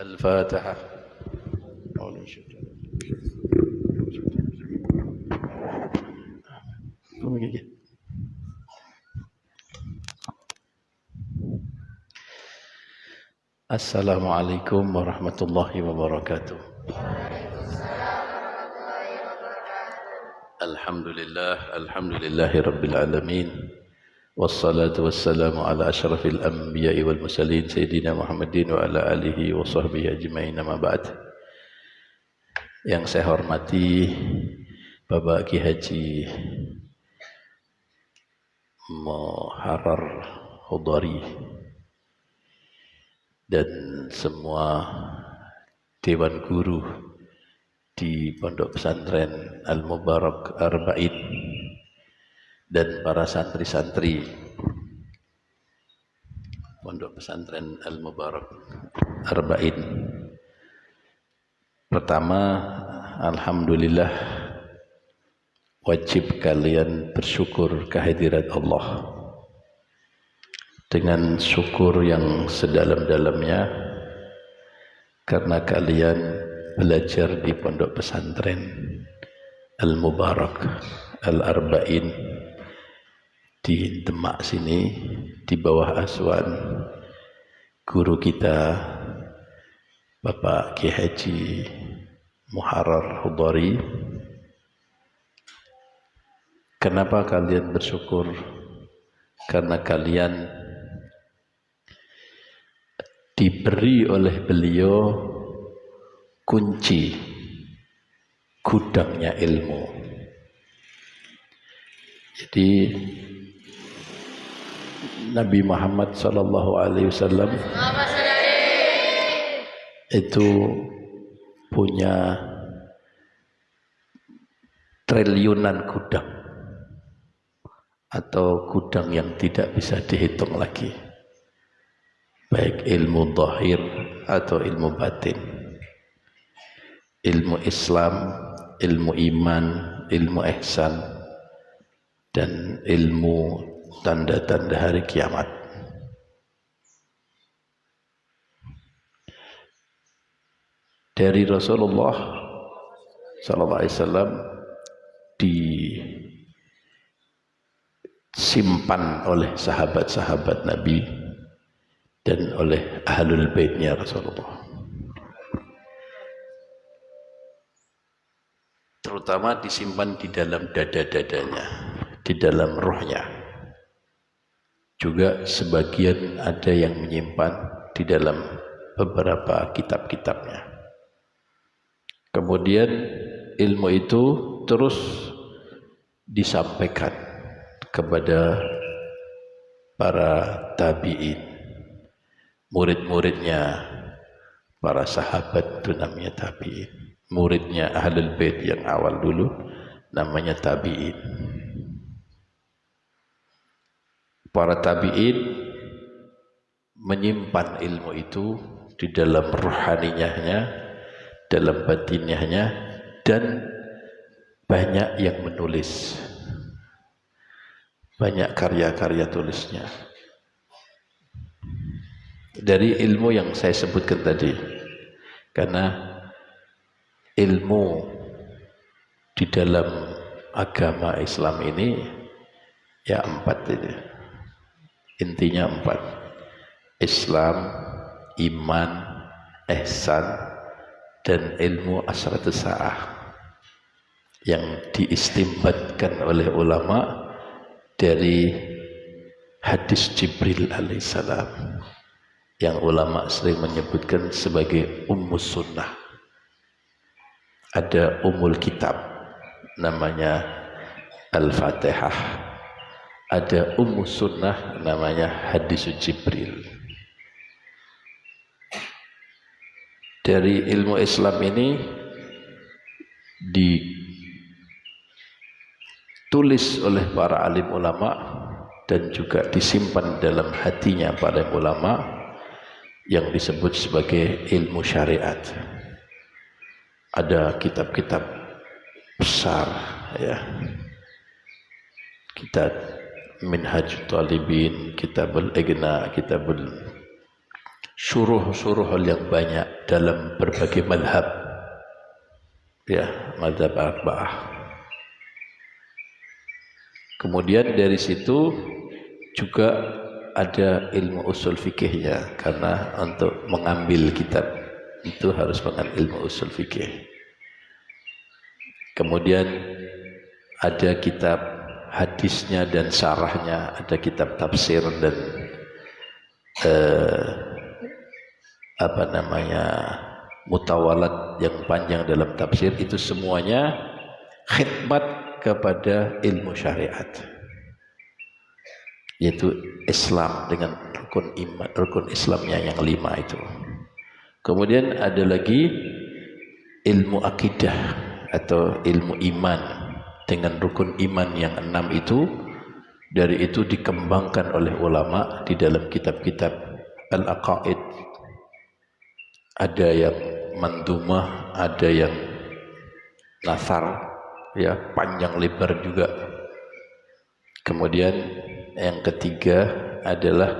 الفاتحة. السلام عليكم ورحمة الله وبركاته. الحمد لله الحمد لله رب العالمين. Wassalatu wassalamu ala ashrafil anbiya wal mursalin sayyidina Muhammadin wa ala alihi wa sahbihi ajmain amma ba'd. Yang saya hormati Bapak Ki Haji Muharrar Hudari dan semua Dewan Guru di Pondok Pesantren Al-Mubarak Arba'in dan para santri-santri Pondok Pesantren Al-Mubarak Arba'in. Pertama, Alhamdulillah wajib kalian bersyukur kehadirat Allah. Dengan syukur yang sedalam-dalamnya karena kalian belajar di Pondok Pesantren Al-Mubarak Al-Arba'in di Demak sini di bawah asuhan guru kita Bapak Ki Haji Muharrar Hudari Kenapa kalian bersyukur? Karena kalian diberi oleh beliau kunci gudangnya ilmu. Jadi Nabi Muhammad sallallahu alaihi wasallam itu punya triliunan gudang atau gudang yang tidak bisa dihitung lagi baik ilmu zahir atau ilmu batin ilmu Islam ilmu iman ilmu ihsan dan ilmu tanda-tanda hari kiamat. Dari Rasulullah sallallahu alaihi wasallam disimpan oleh sahabat-sahabat Nabi dan oleh ahlul baitnya Rasulullah. Terutama disimpan di dalam dada-dadanya, di dalam rohnya juga sebagian ada yang menyimpan di dalam beberapa kitab-kitabnya. Kemudian ilmu itu terus disampaikan kepada para tabi'in, murid-muridnya para sahabat itu namanya tabi'in, muridnya ahlul bait yang awal dulu namanya tabi'in para tabi'in menyimpan ilmu itu di dalam rohaninya, dalam batinnya, dan banyak yang menulis. Banyak karya-karya tulisnya. Dari ilmu yang saya sebutkan tadi. Karena ilmu di dalam agama Islam ini ya empat ini intinya empat. Islam iman ihsan dan ilmu asratus sa'ah. Yang diistimbatkan oleh ulama dari hadis Jibril alaihissalam. Yang ulama sering menyebutkan sebagai ummus sunnah. Ada umul kitab namanya Al-Fatihah ada ummu sunnah namanya hadis Jibril. Dari ilmu Islam ini ditulis oleh para alim ulama dan juga disimpan dalam hatinya para ulama yang disebut sebagai ilmu syariat. Ada kitab-kitab besar ya. Kita Minhaj Talibin, Kitabul Igna, Kitabul suruh-suruh yang banyak dalam berbagai madhab. Ya madhab arba'ah. Kemudian dari situ juga ada ilmu usul fikihnya karena untuk mengambil kitab itu harus mengambil ilmu usul fikih. Kemudian ada kitab hadisnya dan syarahnya ada kitab tafsir dan eh, apa namanya mutawalat yang panjang dalam tafsir itu semuanya khidmat kepada ilmu syariat. Yaitu Islam dengan rukun iman rukun Islamnya yang lima itu. Kemudian ada lagi ilmu akidah atau ilmu iman dengan rukun iman yang enam itu dari itu dikembangkan oleh ulama di dalam kitab-kitab al-aqaid ada yang mandumah, ada yang nasar, ya panjang lebar juga. Kemudian yang ketiga adalah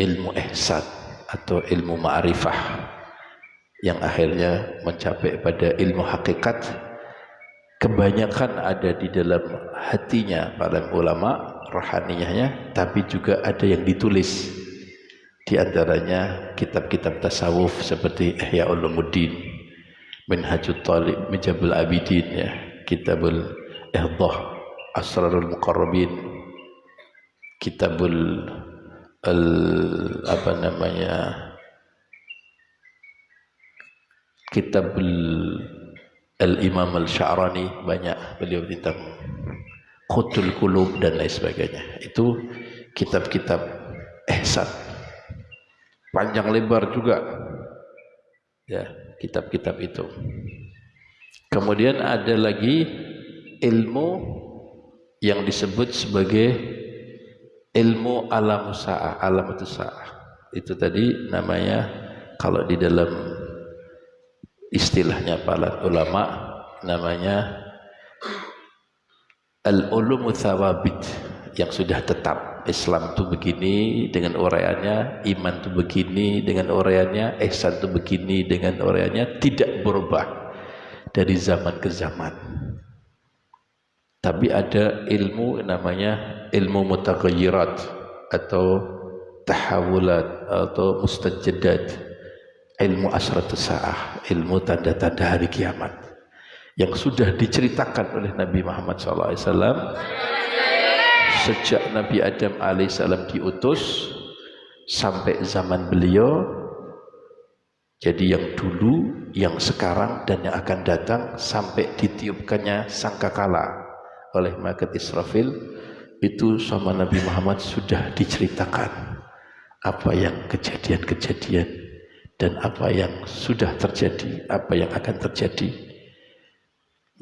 ilmu ihsan atau ilmu ma'rifah yang akhirnya mencapai pada ilmu hakikat kebanyakan ada di dalam hatinya para ulama rohaniyahnya tapi juga ada yang ditulis. Di antaranya kitab-kitab tasawuf seperti Ihya Ulumuddin, Minhajul Talib, Mijabul Abidin, ya, Kitabul Ihdah, Asrarul Muqarrabin, Kitabul al, apa namanya Kitabul Al-Imam Al-Sya'rani banyak beliau tentang Qutul Qulub dan lain sebagainya. Itu kitab-kitab ihsan. Panjang lebar juga. Ya kitab-kitab itu. Kemudian ada lagi ilmu yang disebut sebagai ilmu alam sa'ah alam sa'ah itu tadi namanya kalau di dalam istilahnya para ulama namanya al-ulumu thawabit yang sudah tetap Islam itu begini dengan uraiannya, iman itu begini dengan uraiannya, ihsan itu begini dengan uraiannya, tidak berubah dari zaman ke zaman. Tapi ada ilmu namanya ilmu mutaghayyirat atau tahawulat atau mustajadat ilmu asratus sa'ah ilmu tanda-tanda hari kiamat. Yang sudah diceritakan oleh Nabi Muhammad SAW sejak Nabi Adam alaihissalam diutus sampai zaman beliau jadi yang dulu, yang sekarang dan yang akan datang sampai ditiupkannya sangkakala oleh malaikat Israfil itu sama Nabi Muhammad sudah diceritakan. Apa yang kejadian-kejadian dan apa yang sudah terjadi, apa yang akan terjadi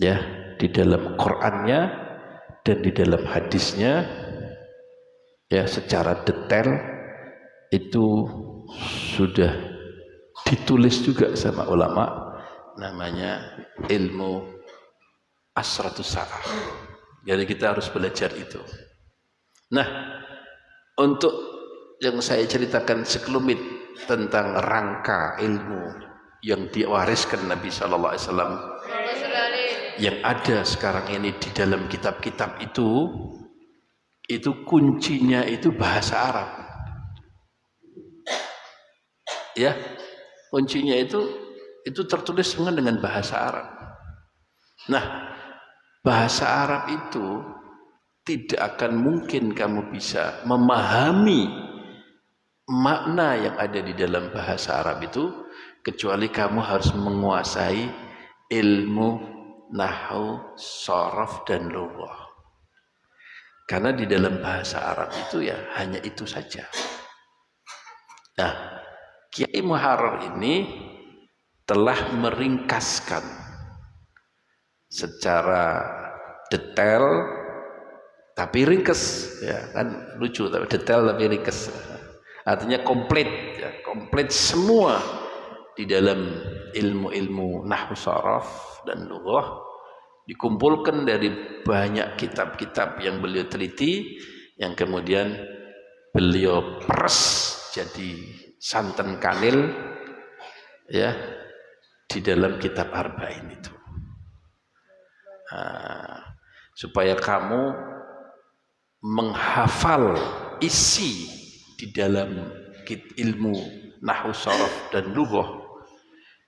ya di dalam Qur'annya dan di dalam hadisnya ya secara detail itu sudah ditulis juga sama ulama namanya ilmu asratus sa'ah jadi kita harus belajar itu. Nah untuk yang saya ceritakan sekelumit tentang rangka ilmu yang diwariskan Nabi Shallallahu Alaihi Wasallam. Yang ada sekarang ini di dalam kitab-kitab itu itu kuncinya itu bahasa Arab. Ya kuncinya itu itu tertulis dengan bahasa Arab. Nah bahasa Arab itu tidak akan mungkin kamu bisa memahami makna yang ada di dalam bahasa Arab itu kecuali kamu harus menguasai ilmu nahu, sorof, dan lughah. Karena di dalam bahasa Arab itu ya hanya itu saja. Nah, Kiai Muharrar ini telah meringkaskan secara detail tapi ringkes ya kan lucu tapi detail tapi ringkes artinya komplit ya, komplit semua di dalam ilmu-ilmu nahwu saraf dan lughah dikumpulkan dari banyak kitab-kitab yang beliau teliti yang kemudian beliau peres jadi santan kanil ya di dalam kitab Arba'in itu. Nah, supaya kamu menghafal isi di dalam ilmu nahu sorof dan lughah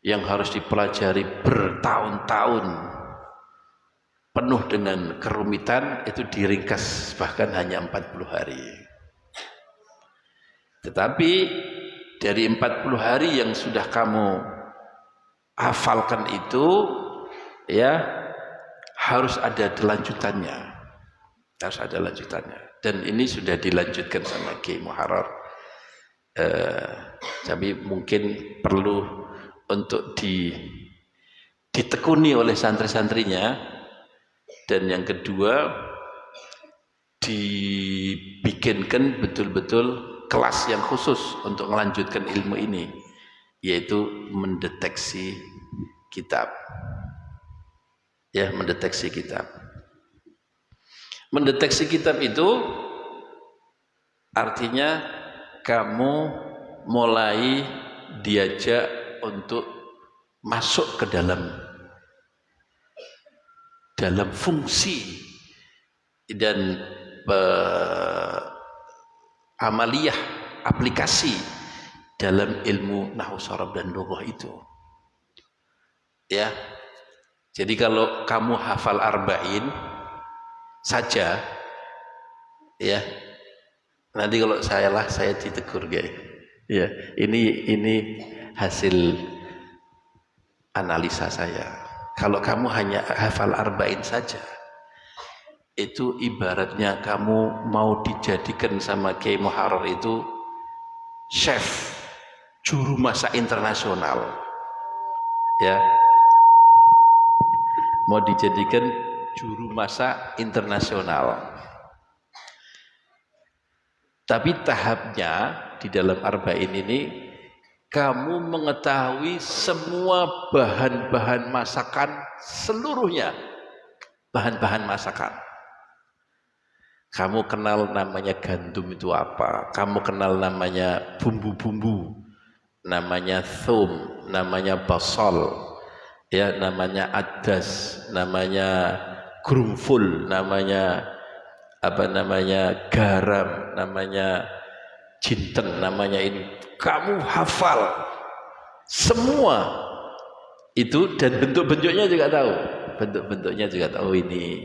yang harus dipelajari bertahun-tahun. Penuh dengan kerumitan itu diringkas bahkan hanya 40 hari. Tetapi dari 40 hari yang sudah kamu hafalkan itu ya harus ada lanjutannya. Harus ada lanjutannya dan ini sudah dilanjutkan sama Ki Muharrar. Eh, mungkin perlu untuk di ditekuni oleh santri-santrinya. Dan yang kedua dibikinkan betul-betul kelas yang khusus untuk melanjutkan ilmu ini yaitu mendeteksi kitab. Ya mendeteksi kitab mendeteksi kitab itu artinya kamu mulai diajak untuk masuk ke dalam dalam fungsi dan uh, amaliyah aplikasi dalam ilmu nahu sorab dan lughah itu. Ya. Jadi kalau kamu hafal arba'in saja ya nanti kalau saya lah saya ditegur guys. Ya, ini ini hasil analisa saya. Kalau kamu hanya hafal arba'in saja itu ibaratnya kamu mau dijadikan sama Kiai Muharrar itu chef juru masak internasional ya mau dijadikan juru masak internasional. Tapi tahapnya di dalam arba'in ini kamu mengetahui semua bahan-bahan masakan seluruhnya bahan-bahan masakan. Kamu kenal namanya gandum itu apa? Kamu kenal namanya bumbu-bumbu, namanya thum, namanya basal, ya namanya adas namanya grumful namanya apa namanya garam namanya jinten namanya ini. Kamu hafal. Semua itu dan bentuk-bentuknya juga tahu. Bentuk-bentuknya juga tahu oh, ini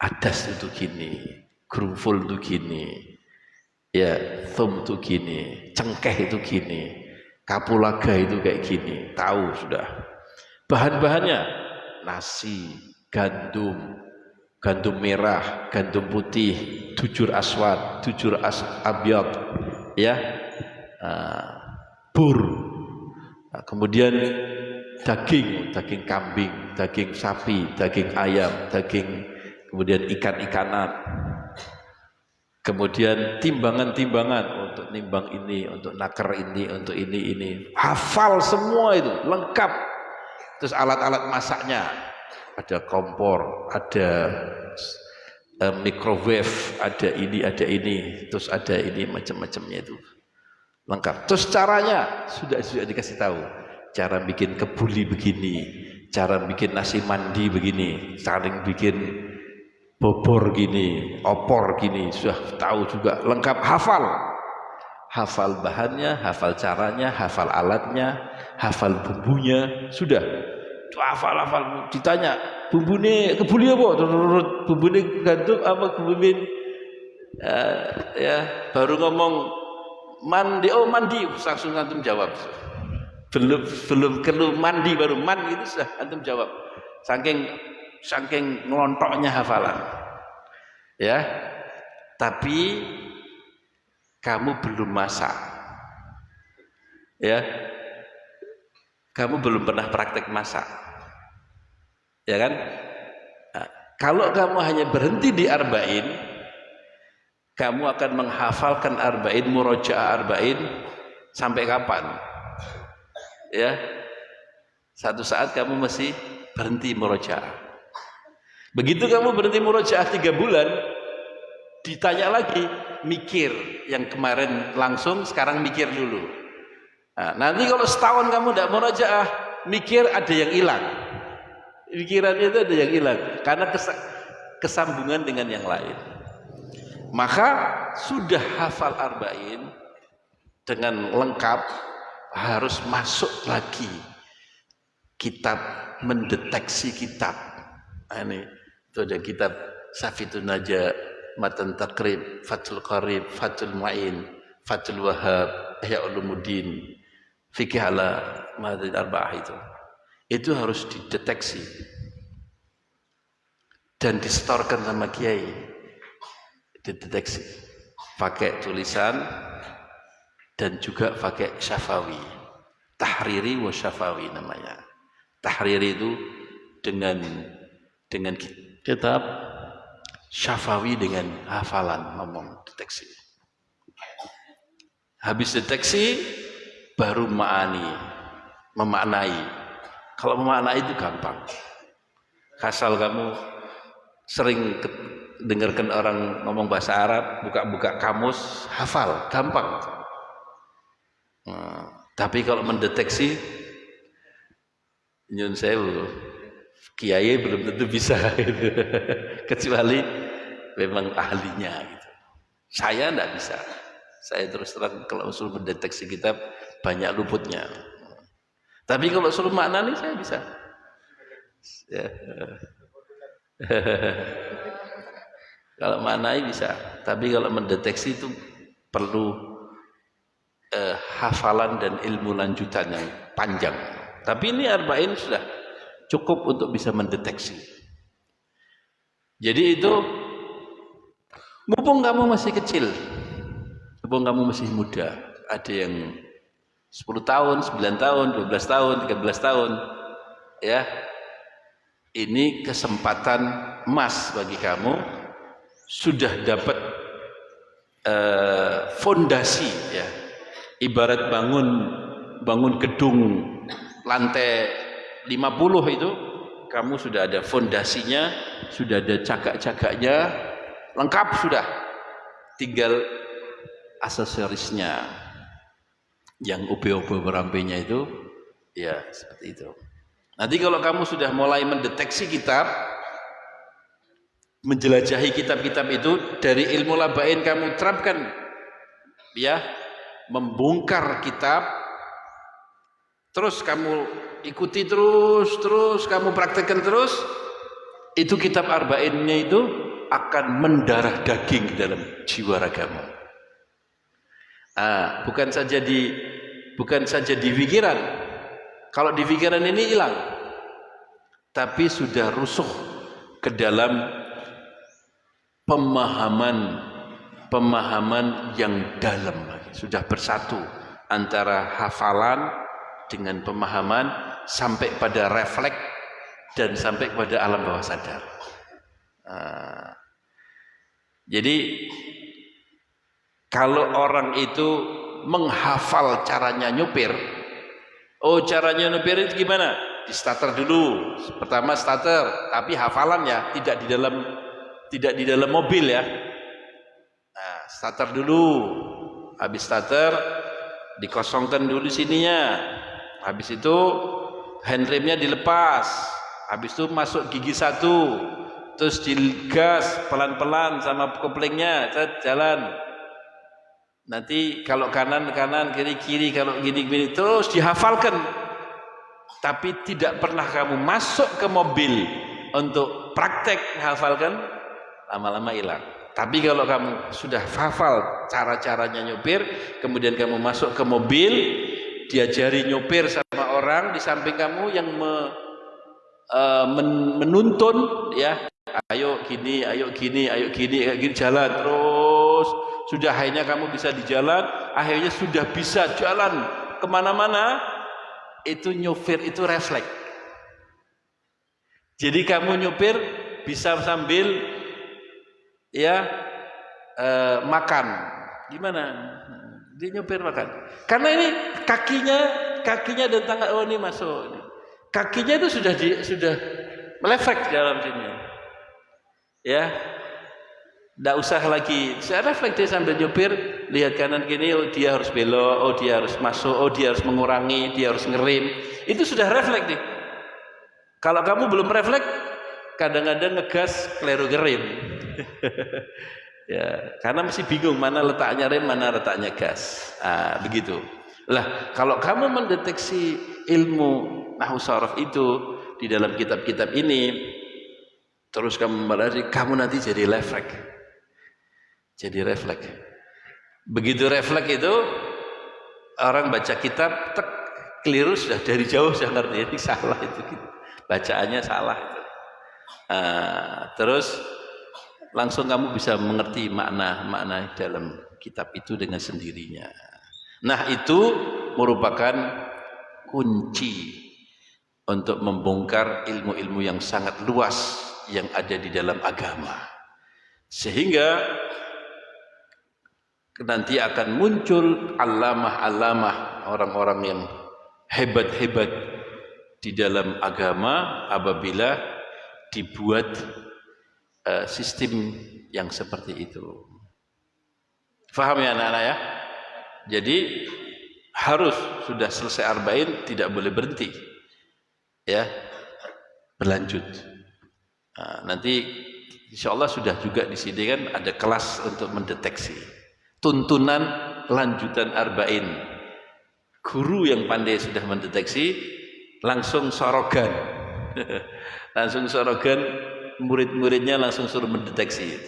adas itu gini grumful itu gini ya thum itu gini cengkeh itu gini kapulaga itu kayak gini. Tahu sudah. Bahan-bahannya nasi, gandum, gandum merah, gandum putih, tujur aswad, tujur as abyad, ya, uh, bur, nah, kemudian daging, daging kambing, daging sapi, daging ayam, daging, kemudian ikan-ikanan, kemudian timbangan-timbangan untuk nimbang ini, untuk naker ini, untuk ini, ini, hafal semua itu, lengkap. Terus alat-alat masaknya ada kompor ada uh, microwave ada ini ada ini terus ada ini macam-macamnya itu. Lengkap. Terus caranya sudah sudah dikasih tahu. Cara bikin kebuli begini cara bikin nasi mandi begini saling bikin bobor gini opor gini sudah tahu juga. Lengkap. Hafal. Hafal bahannya, hafal caranya, hafal alatnya, hafal bumbunya, sudah. Hafal hafal ditanya, bumbune kebuli apa? Bumbune gandum apa kebumin uh, ya baru ngomong mandi oh mandi langsung antum jawab. Belum belum perlu mandi baru man itu sudah antum jawab. Saking saking ngelontoknya hafalan. Ya. Tapi kamu belum masak ya kamu belum pernah praktek masak. Ya kan? Nah, kalau kamu hanya berhenti di arba'in kamu akan menghafalkan arba'in murojaah arba'in sampai kapan? Ya? Satu saat kamu masih berhenti murojaah. Begitu kamu berhenti murojaah tiga bulan ditanya lagi mikir yang kemarin langsung sekarang mikir dulu Nah, nanti kalau setahun kamu tidak murojaah, mikir ada yang hilang. Pikirannya itu ada yang hilang karena kesambungan dengan yang lain. Maka sudah hafal arba'in dengan lengkap harus masuk lagi kitab mendeteksi kitab. Nah, ini itu ada kitab Safitun Naja, Matan Takrib, Fatul Qarib, Fatul Ma'in, Fatul Wahab, Ihya Ulumuddin, Fikih ala Madrid Arba'ah itu. Itu harus dideteksi dan distorkan sama kiai. Dideteksi. Pakai tulisan dan juga pakai syafawi. Tahriri wa syafawi namanya. Tahriri itu dengan dengan kitab syafawi dengan hafalan ngomong deteksi. Habis deteksi baru ma'ani memaknai kalau memaknai itu gampang asal kamu sering dengarkan orang ngomong bahasa Arab buka-buka kamus hafal gampang nah, tapi kalau mendeteksi nyun sewu kiai belum tentu bisa gitu. kecuali memang ahlinya gitu. Saya tidak bisa. Saya terus terang kalau usul mendeteksi kitab banyak luputnya. Tapi kalau usul makna nih saya bisa. Ya. kalau maknai bisa. Tapi kalau mendeteksi itu perlu eh, hafalan dan ilmu lanjutan yang panjang. Tapi ini arba'in sudah cukup untuk bisa mendeteksi. Jadi itu mumpung kamu masih kecil, mumpung kamu masih muda, ada yang 10 tahun, 9 tahun, 12 tahun, 13 tahun, ya. Ini kesempatan emas bagi kamu sudah dapat uh, fondasi ya. Ibarat bangun bangun gedung lantai 50 itu kamu sudah ada fondasinya, sudah ada cagak-cagaknya, lengkap sudah. Tinggal aksesorisnya yang ube-ube berampenya itu ya seperti itu. Nanti kalau kamu sudah mulai mendeteksi kitab, menjelajahi kitab-kitab itu dari ilmu labain kamu terapkan ya membongkar kitab terus kamu ikuti terus terus kamu praktekkan terus itu kitab arba'innya itu akan mendarah daging dalam jiwa ragamu ah, bukan saja di bukan saja di pikiran kalau di pikiran ini hilang tapi sudah rusuh ke dalam pemahaman pemahaman yang dalam sudah bersatu antara hafalan dengan pemahaman sampai pada refleks dan sampai pada alam bawah sadar. Nah, jadi kalau orang itu menghafal caranya nyupir, oh caranya nyupir itu gimana? Di starter dulu. Pertama starter, tapi hafalan ya, tidak di dalam tidak di dalam mobil ya. Nah, starter dulu. Habis starter dikosongkan dulu sininya habis itu handremnya dilepas habis itu masuk gigi satu terus digas pelan-pelan sama koplingnya jalan nanti kalau kanan kanan kiri kiri kalau gini gini terus dihafalkan. Tapi tidak pernah kamu masuk ke mobil untuk praktek hafalkan lama-lama hilang. Tapi kalau kamu sudah hafal cara-caranya nyupir kemudian kamu masuk ke mobil diajari nyopir sama orang di samping kamu yang me, uh, men, menuntun ya. Ayo gini ayo gini ayo gini ayo gini jalan terus sudah akhirnya kamu bisa di jalan akhirnya sudah bisa jalan ke mana-mana itu nyopir itu refleks. Jadi kamu nyopir bisa sambil ya uh, makan. Gimana? Dia nyopir makan. Karena ini kakinya kakinya dan tangan oh ini masuk. Kakinya itu sudah di, sudah melefek dalam sini. Ya Tidak usah lagi, saya refleks sambil nyupir, lihat kanan kiri, oh dia harus belok, oh dia harus masuk, oh dia harus mengurangi, dia harus ngerim. Itu sudah refleks nih. Kalau kamu belum refleks, kadang-kadang ngegas keliru ngerim. ya, karena masih bingung mana letaknya rem, mana letaknya gas. Ah, begitu. Lah, kalau kamu mendeteksi ilmu nahu saraf itu di dalam kitab-kitab ini, terus kamu membalasnya, kamu nanti jadi refleks jadi refleks. Begitu refleks itu orang baca kitab tek keliru sudah dari jauh sudah ngerti. Ini salah itu gitu. bacaannya salah uh, terus langsung kamu bisa mengerti makna-makna dalam kitab itu dengan sendirinya. Nah itu merupakan kunci untuk membongkar ilmu-ilmu yang sangat luas yang ada di dalam agama. Sehingga nanti akan muncul alamah-alamah orang-orang yang hebat-hebat di dalam agama apabila dibuat uh, sistem yang seperti itu. Faham ya anak-anak ya? Jadi harus sudah selesai arba'in tidak boleh berhenti. Ya. Berlanjut. Nah, nanti insya Allah sudah juga di sini kan ada kelas untuk mendeteksi tuntunan lanjutan arba'in. Guru yang pandai sudah mendeteksi langsung sorogan. Langsung sorogan murid-muridnya langsung suruh mendeteksi.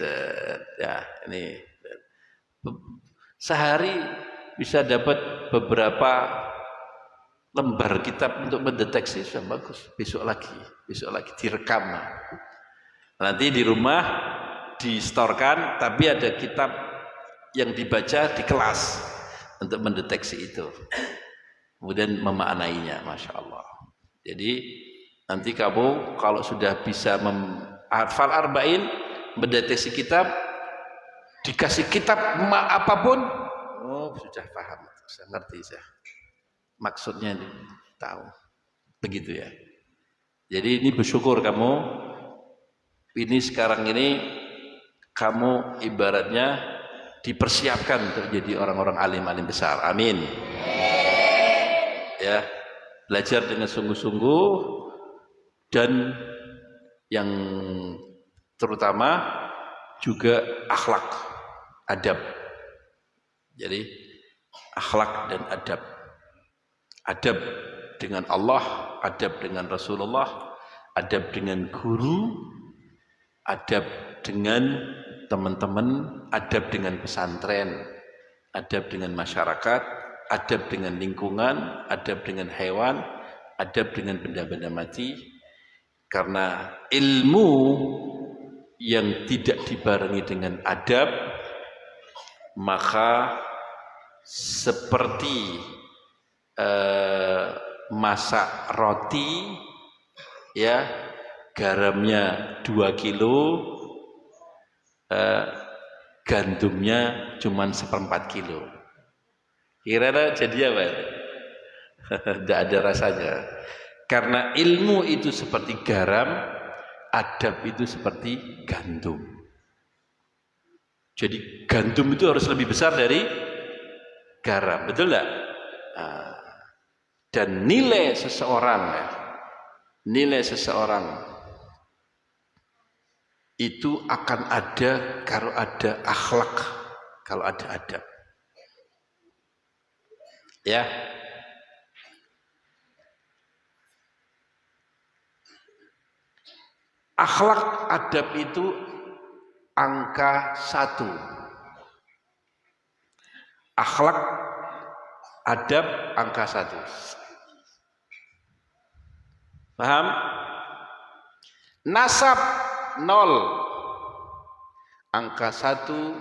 Ya ini. Sehari bisa dapat beberapa lembar kitab untuk mendeteksi. Sudah bagus. Besok lagi besok lagi direkam. Nanti di rumah distorkan tapi ada kitab yang dibaca di kelas untuk mendeteksi itu. Kemudian memaknainya Masya Allah. Jadi nanti kamu kalau sudah bisa hafal arba'in mendeteksi kitab dikasih kitab apa pun oh sudah paham. Saya ngerti saya maksudnya ini, tahu. Begitu ya. Jadi ini bersyukur kamu. Ini sekarang ini kamu ibaratnya dipersiapkan untuk jadi orang-orang alim-alim besar. Amin. Ya, belajar dengan sungguh-sungguh dan yang terutama juga akhlak, adab. Jadi akhlak dan adab. Adab dengan Allah, adab dengan Rasulullah, adab dengan guru, adab dengan teman-teman adab dengan pesantren, adab dengan masyarakat, adab dengan lingkungan, adab dengan hewan, adab dengan benda-benda mati. Karena ilmu yang tidak dibarengi dengan adab, maka seperti uh, masak roti, ya garamnya 2 kilo, eh, gandumnya cuma seperempat kilo. Kira-kira jadi apa? Tidak ada rasanya. Karena ilmu itu seperti garam, adab itu seperti gandum. Jadi gandum itu harus lebih besar dari garam, betul tidak? Ah. Dan nilai seseorang, nilai seseorang itu akan ada kalau ada akhlak, kalau ada adab. Ya. Akhlak adab itu angka satu. Akhlak adab angka satu. Paham? Nasab nol. Angka satu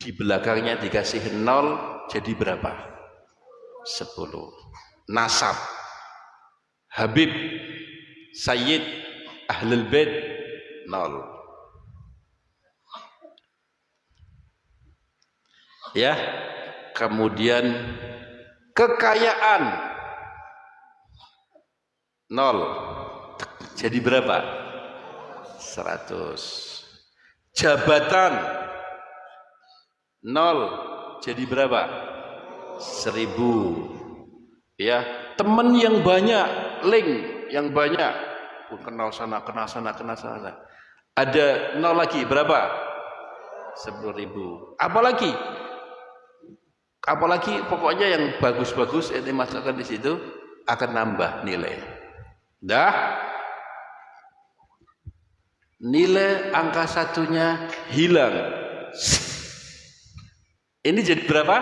di belakangnya dikasih nol jadi berapa? sepuluh. Nasab. Habib Sayyid Ahlul Bait nol. Ya kemudian kekayaan nol. Jadi berapa 100 Jabatan nol jadi berapa? Seribu. Ya, teman yang banyak, link yang banyak. Pun kenal sana, kenal sana, kenal sana. Ada nol lagi berapa? Sepuluh ribu. Apalagi? Apalagi pokoknya yang bagus-bagus ini masukkan di situ akan nambah nilai. Dah nilai angka satunya hilang. Ini jadi berapa?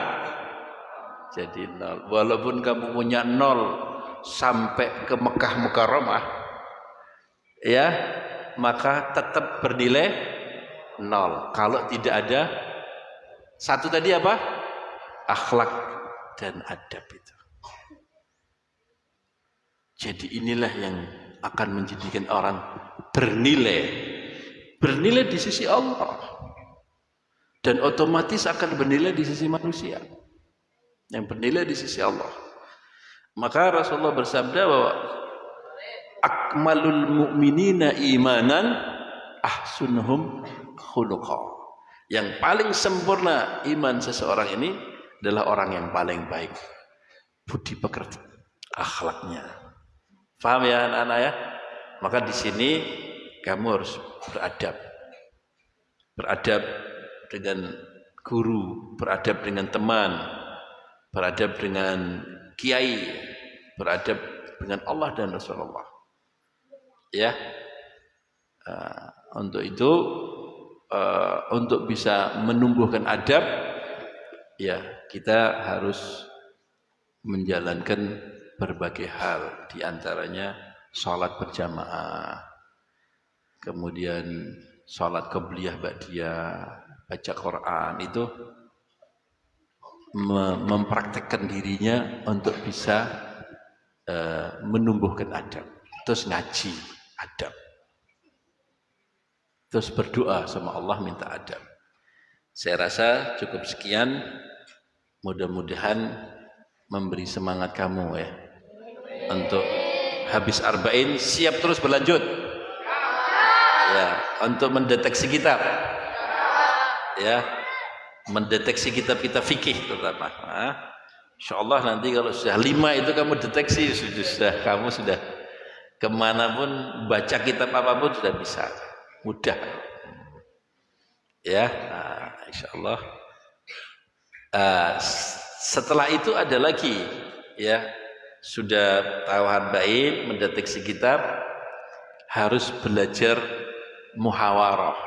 Jadi nol. Walaupun kamu punya nol sampai ke Mekah Mukarramah, ya, maka tetap bernilai nol. Kalau tidak ada satu tadi apa? Akhlak dan adab itu. Jadi inilah yang akan menjadikan orang bernilai. Bernilai di sisi Allah. Dan otomatis akan bernilai di sisi manusia. Yang bernilai di sisi Allah. Maka Rasulullah bersabda bahwa akmalul mu'minina imanan ahsunuhum khuluqa. Yang paling sempurna iman seseorang ini adalah orang yang paling baik budi pekerti akhlaknya. Paham ya anak-anak ya? Maka di sini kamu harus beradab. Beradab dengan guru, beradab dengan teman, beradab dengan kiai, beradab dengan Allah dan Rasulullah. Ya. Uh, untuk itu uh, untuk bisa menumbuhkan adab ya kita harus menjalankan berbagai hal di antaranya sholat berjamaah. Kemudian sholat kebliyah ba'diyah baca Quran itu mempraktekkan dirinya untuk bisa uh, menumbuhkan adab. Terus ngaji adab. Terus berdoa sama Allah minta adab. Saya rasa cukup sekian. Mudah-mudahan memberi semangat kamu ya untuk habis arba'in siap terus berlanjut. Ya untuk mendeteksi kitab. Ya mendeteksi kitab kita fikih terutama. Nah, insyaallah nanti kalau sudah lima itu kamu deteksi sudah, sudah kamu sudah ke mana pun baca kitab apa pun sudah bisa. Mudah. Ya nah, insyaallah. Uh, setelah itu ada lagi ya sudah tahu baik mendeteksi kitab harus belajar muhawarah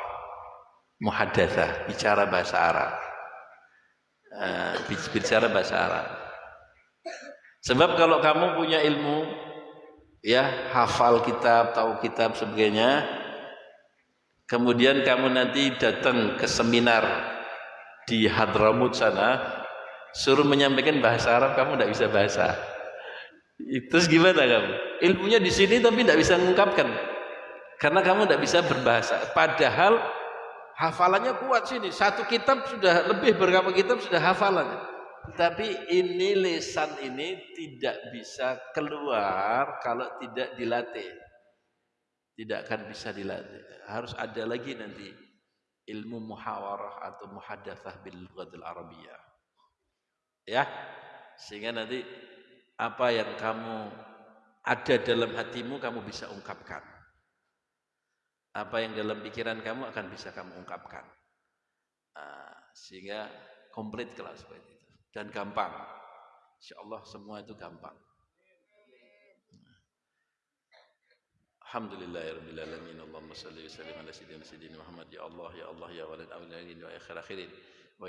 muhadatsah bicara bahasa Arab. Uh, bicara bahasa Arab. Sebab kalau kamu punya ilmu ya hafal kitab tahu kitab sebagainya kemudian kamu nanti datang ke seminar di Hadramut sana suruh menyampaikan bahasa Arab kamu tidak bisa bahasa Terus gimana kamu? Ilmunya di sini tapi tidak bisa mengungkapkan. Karena kamu tidak bisa berbahasa. Padahal hafalannya kuat sini. Satu kitab sudah lebih berapa kitab sudah hafalannya. Tapi ini lesan ini tidak bisa keluar kalau tidak dilatih. Tidak akan bisa dilatih. Harus ada lagi nanti ilmu muhawarah atau muhadatsah bil lughatil arabiyah. Ya. Sehingga nanti apa yang kamu ada dalam hatimu kamu bisa ungkapkan. Apa yang dalam pikiran kamu akan bisa kamu ungkapkan. Nah, sehingga komplit kalau seperti itu. Dan gampang. Insya Allah semua itu gampang. Alhamdulillahirabbil alamin. Allahumma shalli wa sallim ala Muhammad ya Allah ya Allah ya awliyin wa akhir akhirin.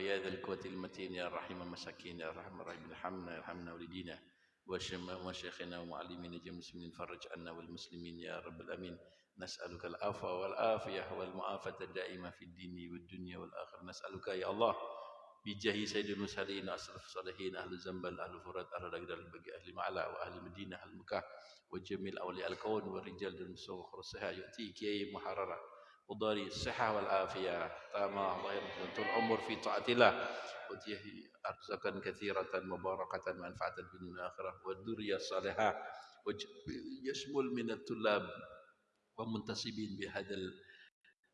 Ya dzal quwwatil matin ya rahim masakin ya rahman rahim alhamna yarhamna walidina. وشيخنا ومعلمين جميع المسلمين فرج عنا والمسلمين يا رب الأمين نسألك العفو والعافية والمعافاة الدائمة في الدين والدنيا والآخرة. نسألك يا الله بجاه سيد المرسلين أسرف الصالحين أهل الزنبل أهل الفرات أهل الأقدار البقي أهل معلا وأهل المدينة أهل مكة وجميع أولياء الكون والرجال المسوخ والصحة يؤتيك يا محررة وداري الصحة والعافية. تامة الله يرحمه طول عمر في طاعة الله. وتيه أرزقا كثيرة مباركة منفعة في الدنيا والآخرة والذرية الصالحة. يشمل من الطلاب ومنتسبين بهذا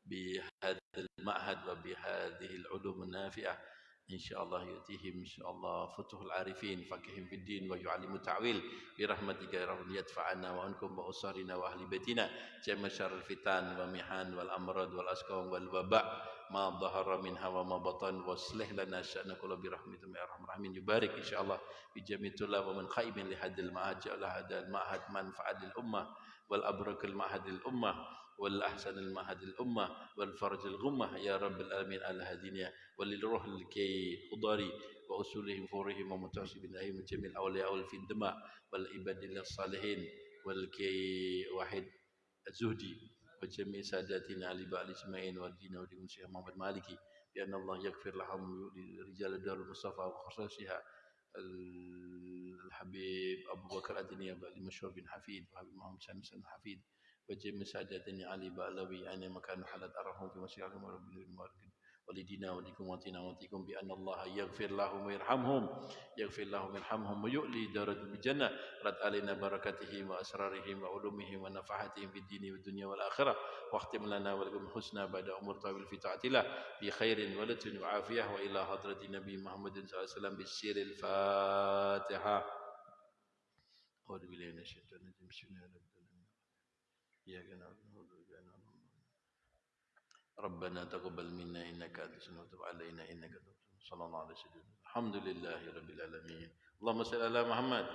بهذا المعهد وبهذه العلوم النافعة. إن شاء الله يؤتيهم إن شاء الله فتوح العارفين فقهم في الدين ويعلم التعويل برحمتك يا رب يدفع عنا وعنكم وأسرنا وأهل بيتنا. جميع شر الفتن والمحن والأمراض والأسقام والوباء ما ظهر منها وما بطن وأصلح لنا شأن كله برحمتك يا أرحم الراحمين. يبارك إن شاء الله في جميع الطلاب ومن خائب لهذا المعهد جعل هذا المعهد منفعة للأمة والأبرك المعهد للأمة. والأحسن المعهد للأمة والفرج الغمة. يا رب العالمين على هذه وللروح الكي خضاري وأصولهم فورهم ومتعصب الأئمة جميع الأولياء والفندماء والعباد الصالحين والكي واحد الزهدي وجميع ساداتنا علي بأل إسماعيل والدين ودين الشيخ محمد مالكي بأن الله يغفر لهم رجال دار المصطفى وخصوصها الحبيب أبو بكر الدنيا المشهور بن حفيد وحبيب محمد سالم حفيد. وجميع ساداتنا علي بألوي أين مكان حلت أرحم في مسيرهم ورب المرقد. ولدينا ولكم واتنا واتكم بأن الله يغفر لهم ويرحمهم يغفر لهم ويرحمهم ويؤلي درجة بالجنة رد علينا بركاتهم وأسرارهم وعلومهم ونفحاتهم في الدين والدنيا والآخرة. واختم لنا ولكم حسنا بعد أمور طويل في طاعة الله. بخير ولد وعافية. وإلى حضرة النبي محمد صلى الله عليه وسلم بالسير الفاتحة. أعوذ بالله من الشيطان الرجيم. بسم الله الرحمن الرحيم إياك نعبد وإياك ربنا تقبل منا إنك أنت السميع وتب علينا إنك أنت صلى الله عليه وسلم الحمد لله رب العالمين. اللهم صل على محمد.